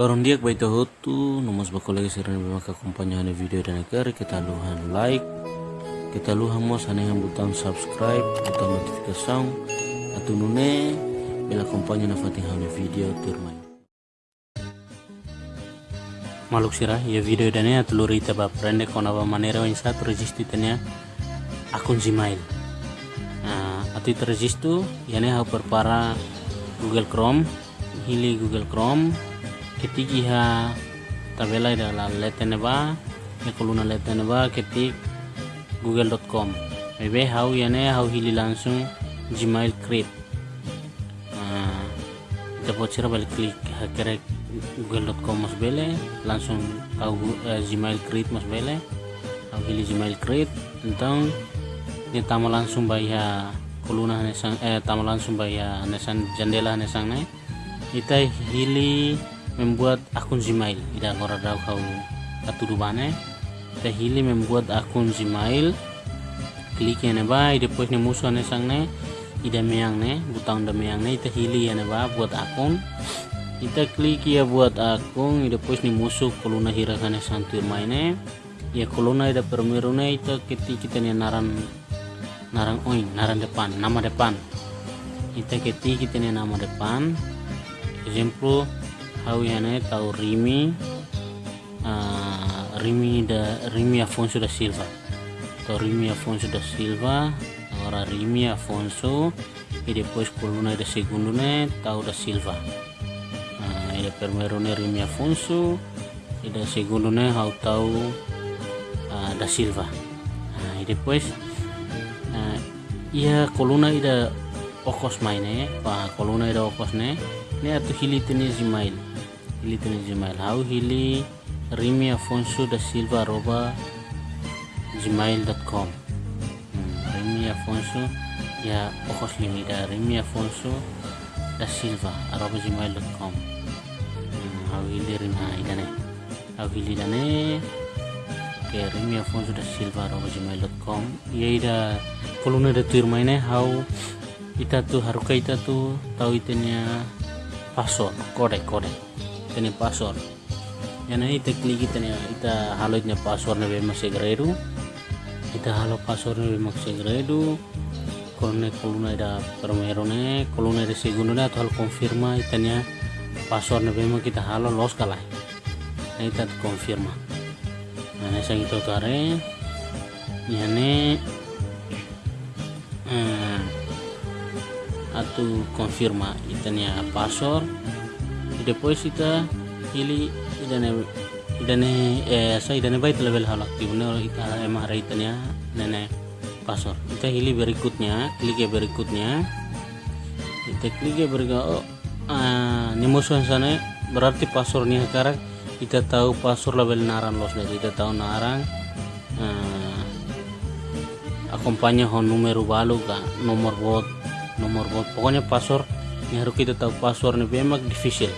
Lorong dia baita hotu nomos bakolege serana bemaka kompanya hane video dan negara kita luhan like kita luhan mos hane yang butang subscribe butang notifikasi atau nune bela kompanya na fatih video turmai maluk sirah ya video dan ya telur ita ba prende kona ba manera yang satu registi tanya akun Gmail. Nah atau itu ya hau perpara Google Chrome hili Google Chrome ketiki ha tabela ida la letene ba ya koluna letene ba ketik google.com ebe hau yane hau hili langsung gmail create. Uh, kita bocor balik klik kere google.com mas bele langsung kau uh, gmail create mas bele. Hau hili gmail create tentang ini tama langsung bayar koluna nesang eh tama langsung bayar nesan jendela nesang ne. Kita hili membuat akun Gmail. Ida ngora daw kau katudubane ta hili membuat akun Gmail. Klik ya ba ida pois ne musuh ne sang ne. Ida meang ne butang da meang ne ita hili ya ba buat akun. Kita klik ya buat akun ida pois ni musuh koluna hira kane santu maine ya koluna ida permeru ne ita keti kita ne naran naran oin naran depan nama depan. Kita keti kita ne nama depan. Exemplo hau yane tau Rimi. Uh, Rimi da Rimi Afonso da Silva. Tau Rimi Afonso da Silva? Ora Rimi Afonso. E depois coluna da segundo ne tau da Silva. Uh, e da primeiro Rimi Afonso. E da segundo ne hau tau uh, da Silva. Uh, e depois uh, ia coluna ida okos maine pa coluna ida okos ne ne atu hili tene Gmail hili tene hau hili Rimi Afonso da Silva arroba gmail.com hmm, Rimi Afonso ya ojos da Rimi Afonso da Silva arroba gmail.com hmm, hau hili Rimi idane. Hau hili dane ke Rimi Afonso da Silva arroba gmail.com ya ida koluna da tuir maine hau ita tu haruka ita tu tahu itenya password kode kode tene password. Yana ita klik itenya ita halo itnya password na be segredu ita halo password na be segredu kolone koluna ida permero ne koluna ida segundo ne atau halo konfirma itanya password na be kita halo los kalai na ita konfirma. Nah sang itu tare yane hmm, atau confirma itanya password ita ili idane idane eh sa idane baik level hal aktif ne ita emara itanya nene password ita hili berikutnya klik ya berikutnya kita klik ya berikutnya oh ah, sana berarti passwordnya sekarang kita tahu password level naran los dari kita tahu naran ah, akompanya hon numero balu ka nomor bot nomor bot. Pokoknya yang harus kita tahu password nih memang kita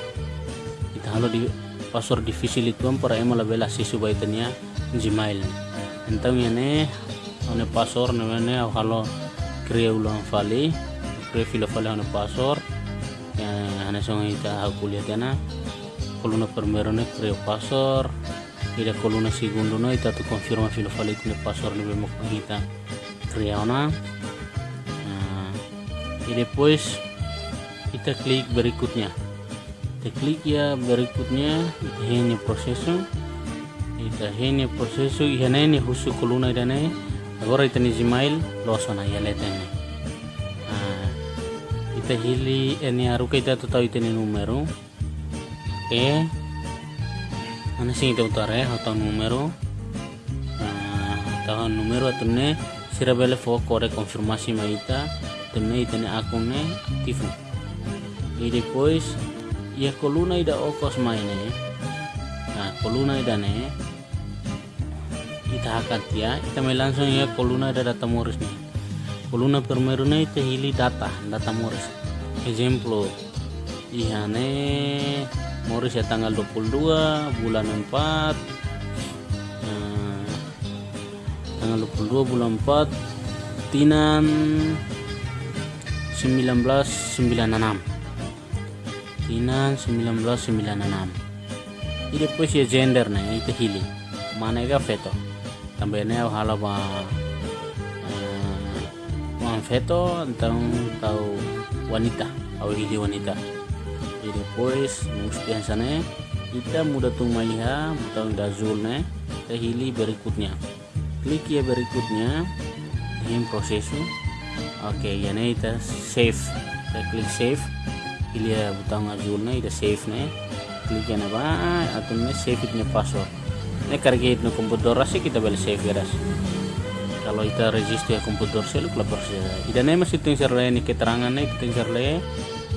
halo di password difícil itu kan para emang lebih si subaitnya gmail entah ya nih one password nih nih halo krea ulang fali krea fila fali one password ya hanya song kita aku lihat ya nah coluna primero nih krea password ida coluna segundo nih kita tuh confirma fila fali itu password nih memang kita krea ona. Y después kita klik berikutnya kita klik ya berikutnya. Ini proseso. Kita ini proseso ihana ini husu koluna idane agora itani gmail losona ya letene nah, kita hili ini kita tu tahu itani numero. Oke ana sing kita utare atau numero. Tahu numero atau ne sirabele fo kore konfirmasi maita também tem akune aktif e depois e a coluna ida okos maine. Nah coluna ida ne ita hakat ya. Ita may langsung ya coluna ida data moris ne coluna primero ne ita hili data data moris ejemplo ihane moris ya tanggal 22 bulan 4 nah, tanggal 22 bulan 4 tinan 1996 Tinan 1996 e depois ya gender né ita hili mana ga feto também né hala ba uh, feto então tau wanita. Au hili wanita. E depois mustian sana. Kita muda tung maiha butang ne kita hili berikutnya. Klik ya berikutnya. Ini prosesu oke okay, ya ne kita save. Kita klik save ne kita save ne klik ya ba atau ne save itu password. Ne karena itu komputer sih kita boleh save ya kalau kita register komputer sih lu kelapar sih ida ne masih tinggal ini keterangan ne tinggal le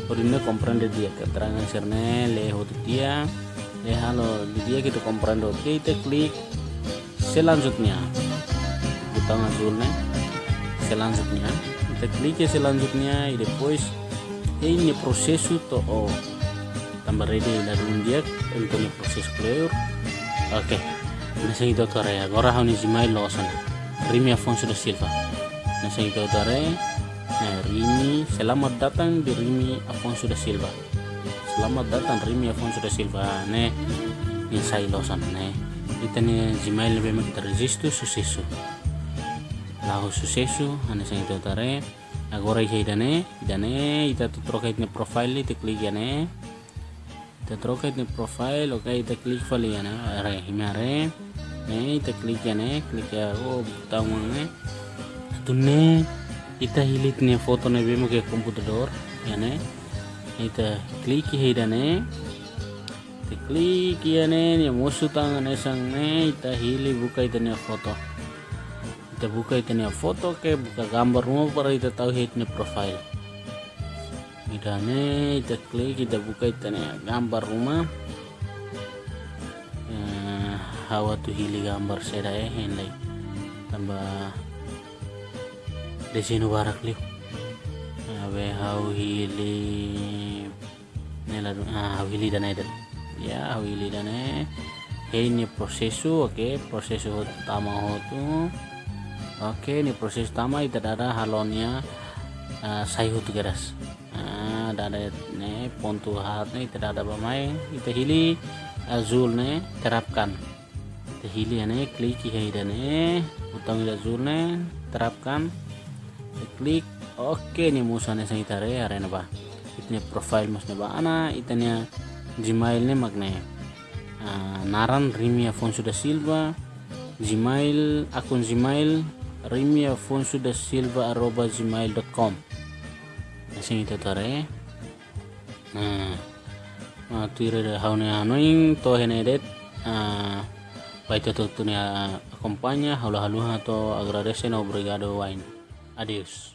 Odinda comprende dia keterangan serne le hotu dia ya halo dia kita comprendo oke kita klik selanjutnya. Butang azulnya selanjutnya. Kita klik ya selanjutnya e depois ini proses itu oh tambah ready lalu dia untuk proses clear oke okay. nasa itu tore. Agora hau ni zimai losan Rimi Afonso da Silva. Nasa itu Nah, Rimi, selamat datang di Rimi Afonso da Silva. Selamat datang Rimi Afonso da Silva. Ne ni sai losan ne ita ne Gmail be mak registro sucesso lahu sucesso ane sang itu tare agora i dane dane ita tu troca ne profile ita klik ya ne ita troca ne profile oke ita klik fali ya ne are. Himare ne ita klik ya ne klik ya oh tahu ne. Tu ne ita hilit ne foto ne be mak komputer dor ya ne ita klik hidane ita klik ne ni musuh tangan esang ne ita hili buka ita ne foto ita buka ita ne foto ke buka gambar rumah para ita tahu hit ne profile. Idane ita klik ita buka ita ne gambar rumah. Eh, hawa tu hili gambar seda eh henlai tambah desinu barak liu abe hau hili nela ah hili dana edan ya hau hili dana ini prosesu oke prosesu utama hotu oke ini proses utama itu ada halonnya uh, sai hotu geras ah ada ne pontu hat ne tidak ada bamai itu hili azul ne terapkan. Itu hili ne klik dan ne utang azul ne terapkan. Klik oke nih musane sang itare arena ba itnya profile mas ba ana itanya gmail ne magne uh, naran Rimi Afonso da Silva gmail akun gmail Rimi Afonso da Silva arroba gmail.com sing itu tare nah uh, tuire da haune hanoing to henedet uh, baita to tunia acompaña haula haluha to agradecen obrigado wine adios